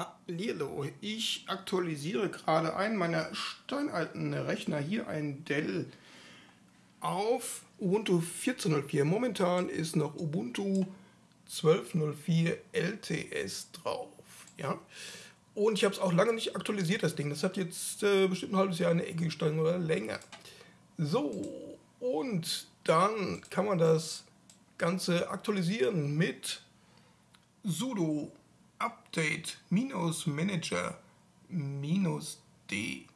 Hallihallo, ich aktualisiere gerade einen meiner steinalten Rechner, hier ein Dell, auf Ubuntu 14.04. Momentan ist noch Ubuntu 12.04 LTS drauf. Ja? Und ich habe es auch lange nicht aktualisiert, das Ding. Das hat jetzt äh, bestimmt ein halbes Jahr eine Ecke gestanden oder länger. So, und dann kann man das Ganze aktualisieren mit sudo update manager d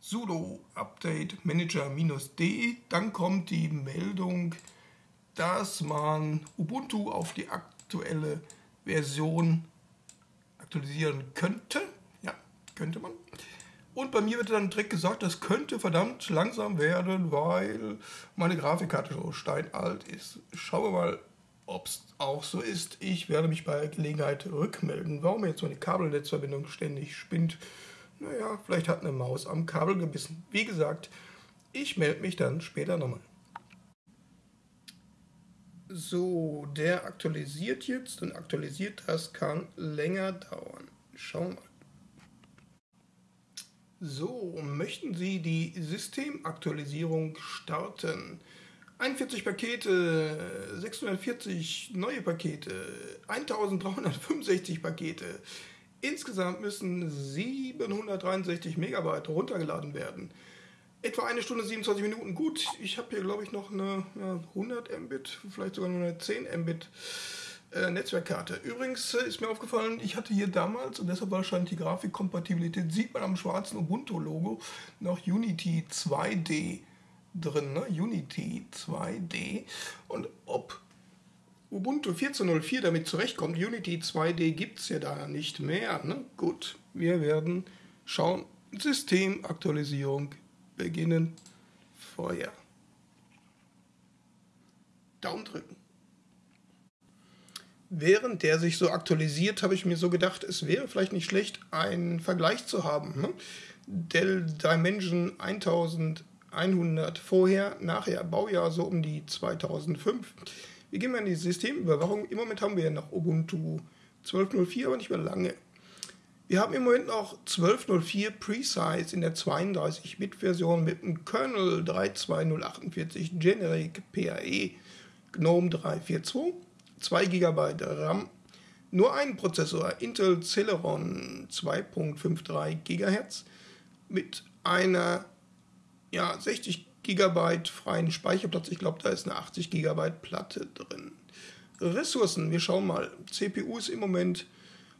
sudo update manager d dann kommt die Meldung, dass man Ubuntu auf die aktuelle Version aktualisieren könnte. Ja, könnte man. Und bei mir wird dann direkt gesagt, das könnte verdammt langsam werden, weil meine Grafikkarte so steinalt ist. Schauen wir mal, ob es auch so ist. Ich werde mich bei Gelegenheit rückmelden. Warum jetzt so eine Kabelnetzverbindung ständig spinnt? Naja, vielleicht hat eine Maus am Kabel gebissen. Wie gesagt, ich melde mich dann später nochmal. So, der aktualisiert jetzt und aktualisiert das kann länger dauern. Schauen wir mal. So, möchten Sie die Systemaktualisierung starten? 41 Pakete, 640 neue Pakete, 1365 Pakete. Insgesamt müssen 763 Megabyte runtergeladen werden. Etwa eine Stunde 27 Minuten. Gut, ich habe hier glaube ich noch eine ja, 100 Mbit, vielleicht sogar eine 10 Mbit äh, Netzwerkkarte. Übrigens äh, ist mir aufgefallen, ich hatte hier damals, und deshalb wahrscheinlich die Grafikkompatibilität, sieht man am schwarzen Ubuntu-Logo noch Unity 2D drin, ne? Unity 2D. Und ob Ubuntu 14.04 damit zurechtkommt, Unity 2D gibt es ja da nicht mehr. Ne? Gut, wir werden schauen. Systemaktualisierung beginnen. Feuer. Daumen drücken. Während der sich so aktualisiert, habe ich mir so gedacht, es wäre vielleicht nicht schlecht, einen Vergleich zu haben. Ne? Dell Dimension 1100 vorher, nachher, Baujahr so um die 2005. Wir gehen mal in die Systemüberwachung. Im Moment haben wir ja noch Ubuntu 12.04, aber nicht mehr lange. Wir haben im Moment noch 12.04 Precise in der 32-Bit-Version mit einem Kernel 32048 Generic PAE GNOME 342, 2 GB RAM, nur einen Prozessor Intel Celeron 2.53 GHz mit einer ja, 60 GB freien Speicherplatz. Ich glaube, da ist eine 80 GB Platte drin. Ressourcen, wir schauen mal. CPU ist im Moment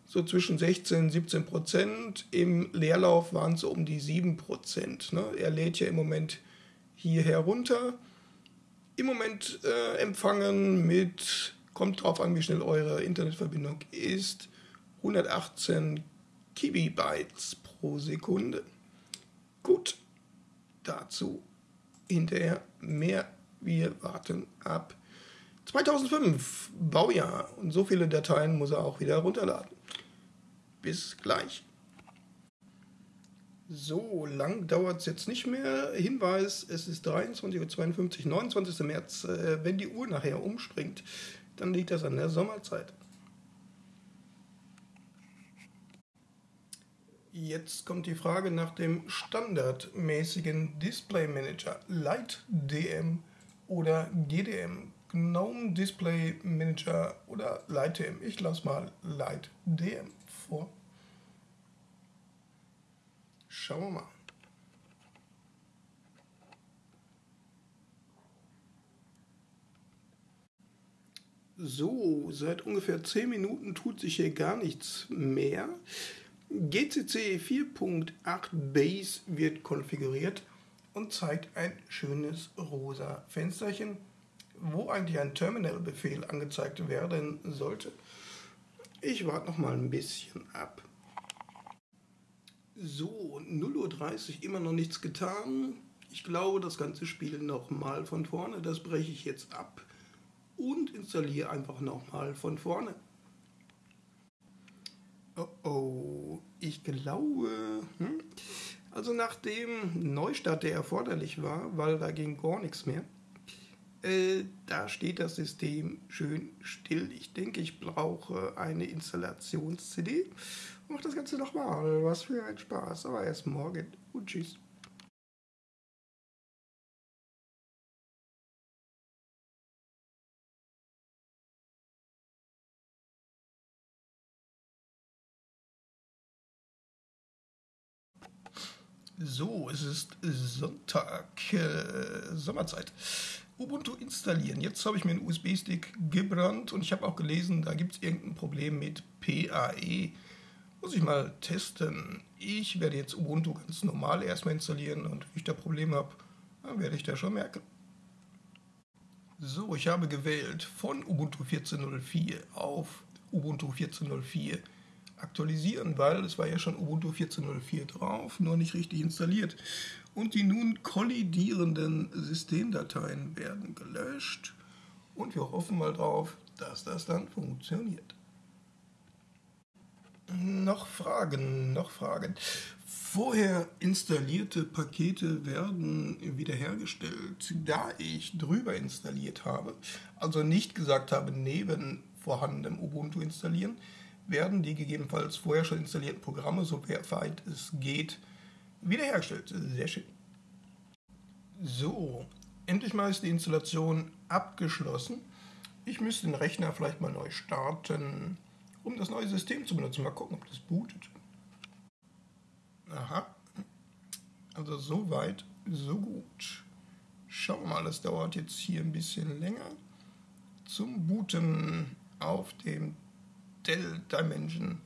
so zwischen 16 und 17 Prozent. Im Leerlauf waren es um die 7 Prozent. Ne? Er lädt ja im Moment hier herunter. Im Moment äh, empfangen mit, kommt drauf an, wie schnell eure Internetverbindung ist, 118 Kibibytes pro Sekunde. Dazu hinterher mehr. Wir warten ab 2005, Baujahr. Und so viele Dateien muss er auch wieder runterladen. Bis gleich. So lang dauert es jetzt nicht mehr. Hinweis, es ist 23.52 Uhr, 29. März. Äh, wenn die Uhr nachher umspringt, dann liegt das an der Sommerzeit. Jetzt kommt die Frage nach dem standardmäßigen Display Manager Light DM oder GDM. GNOME Display Manager oder Light DM. Ich lasse mal Light DM vor. Schauen wir mal. So, seit ungefähr 10 Minuten tut sich hier gar nichts mehr. GCC 4.8 Base wird konfiguriert und zeigt ein schönes rosa Fensterchen, wo eigentlich ein Terminal-Befehl angezeigt werden sollte. Ich warte noch mal ein bisschen ab. So, 0.30 Uhr immer noch nichts getan. Ich glaube, das ganze Spiel nochmal von vorne. Das breche ich jetzt ab und installiere einfach nochmal von vorne. Oh oh, ich glaube, hm? also nach dem Neustart, der erforderlich war, weil da ging gar nichts mehr, Äh, da steht das System schön still. Ich denke, ich brauche eine Installations-CD. Mach das Ganze nochmal. Was für ein Spaß. Aber erst morgen. Und tschüss. So, es ist Sonntag, äh, Sommerzeit. Ubuntu installieren. Jetzt habe ich mir einen USB-Stick gebrannt und ich habe auch gelesen, da gibt es irgendein Problem mit PAE. Muss ich mal testen. Ich werde jetzt Ubuntu ganz normal erstmal installieren und wenn ich da Probleme habe, dann werde ich da schon merken. So, ich habe gewählt von Ubuntu 14.04 auf Ubuntu 14.04 aktualisieren, weil es war ja schon Ubuntu 14.04 drauf, nur nicht richtig installiert. Und die nun kollidierenden Systemdateien werden gelöscht und wir hoffen mal drauf, dass das dann funktioniert. Noch Fragen, noch Fragen. Vorher installierte Pakete werden wiederhergestellt, da ich drüber installiert habe, also nicht gesagt habe, neben vorhandenem Ubuntu installieren, werden die gegebenenfalls vorher schon installierten Programme, soweit es geht, wiederhergestellt. Sehr schön. So, endlich mal ist die Installation abgeschlossen. Ich müsste den Rechner vielleicht mal neu starten, um das neue System zu benutzen. Mal gucken, ob das bootet. Aha. Also so weit, so gut. Schauen wir mal, das dauert jetzt hier ein bisschen länger. Zum Booten auf dem Dell Dimension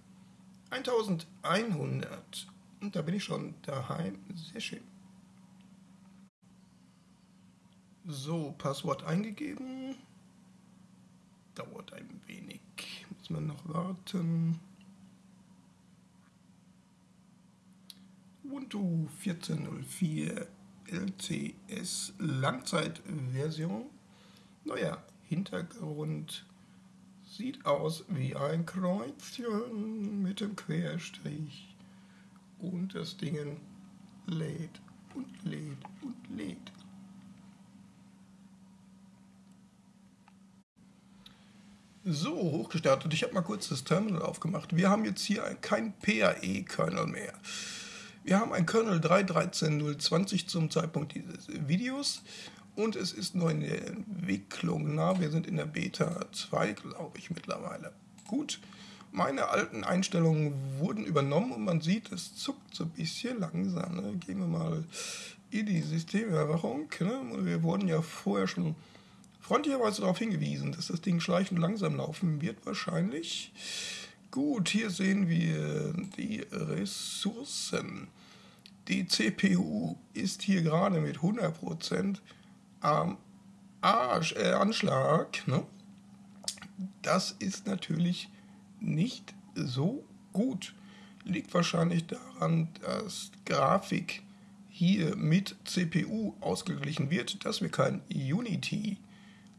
1100. Und da bin ich schon daheim. Sehr schön. So, Passwort eingegeben. Dauert ein wenig. Muss man noch warten. Ubuntu 14.04 LTS Langzeitversion. Neuer Hintergrund sieht aus wie ein Kreuzchen mit dem Querstrich. Und das Ding lädt und lädt und lädt. So, hochgestartet. Ich habe mal kurz das Terminal aufgemacht. Wir haben jetzt hier kein PAE-Kernel mehr. Wir haben ein Kernel 3.13.020 zum Zeitpunkt dieses Videos und es ist noch in der Entwicklung. Na, wir sind in der Beta 2, glaube ich, mittlerweile. Gut, meine alten Einstellungen wurden übernommen und man sieht, es zuckt so ein bisschen langsam. Ne? Gehen wir mal in die Systemüberwachung. Ne? Wir wurden ja vorher schon freundlicherweise darauf hingewiesen, dass das Ding schleichend langsam laufen wird, wahrscheinlich. Gut, hier sehen wir die Ressourcen. Die CPU ist hier gerade mit 100% am Arsch, äh, Anschlag, ne? das ist natürlich nicht so gut. Liegt wahrscheinlich daran, dass Grafik hier mit CPU ausgeglichen wird, dass wir kein Unity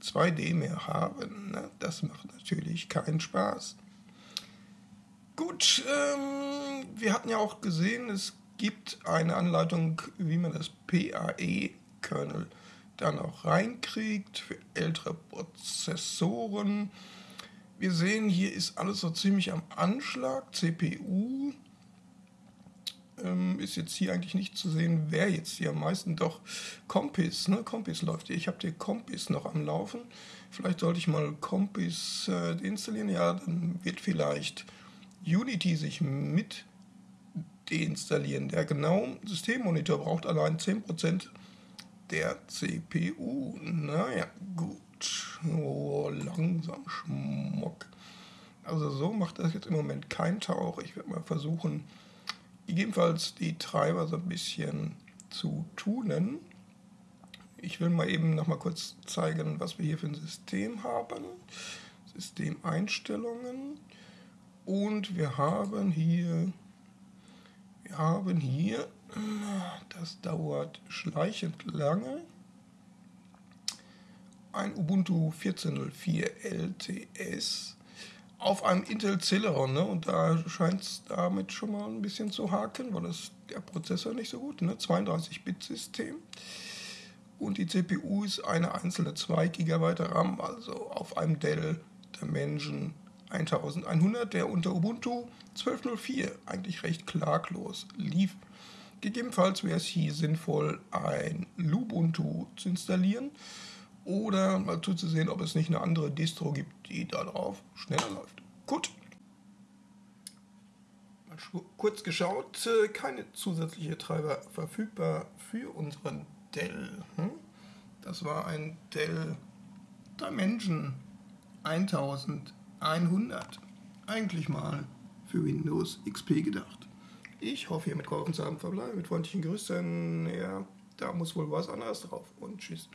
2D mehr haben. Ne? Das macht natürlich keinen Spaß. Gut, ähm, wir hatten ja auch gesehen, es gibt eine Anleitung, wie man das PAE-Kernel dann auch reinkriegt für ältere Prozessoren. Wir sehen, hier ist alles so ziemlich am Anschlag. CPU ähm, ist jetzt hier eigentlich nicht zu sehen, wer jetzt hier am meisten doch Compis, ne? Compis läuft hier. Ich habe hier Compis noch am Laufen. Vielleicht sollte ich mal Compis äh, deinstallieren. Ja, dann wird vielleicht Unity sich mit deinstallieren. Der genaue Systemmonitor braucht allein 10% der CPU. Naja, gut. Oh, langsam Schmuck. Also so macht das jetzt im Moment kein Tauch. Ich werde mal versuchen, gegebenenfalls die Treiber so ein bisschen zu tunen. Ich will mal eben noch mal kurz zeigen, was wir hier für ein System haben. Systemeinstellungen. Und wir haben hier, wir haben hier das dauert schleichend lange. Ein Ubuntu 14.04 LTS auf einem Intel Celeron. Ne? Und da scheint es damit schon mal ein bisschen zu haken, weil das der Prozessor nicht so gut, ne? 32-Bit-System. und die CPU ist eine einzelne 2 GB RAM, also auf einem Dell Dimension 1100, der unter Ubuntu 12.04 eigentlich recht klaglos lief. Gegebenenfalls wäre es hier sinnvoll, ein Lubuntu zu installieren oder mal zuzusehen, ob es nicht eine andere Distro gibt, die darauf schneller läuft. Gut. Mal kurz geschaut, äh, keine zusätzliche Treiber verfügbar für unseren Dell. Hm? Das war ein Dell Dimension 1100. Eigentlich mal für Windows XP gedacht. Ich hoffe, ihr mitgeholfen zu haben. Verbleibe mit freundlichen Grüßen. Ja, da muss wohl was anderes drauf. Und tschüss.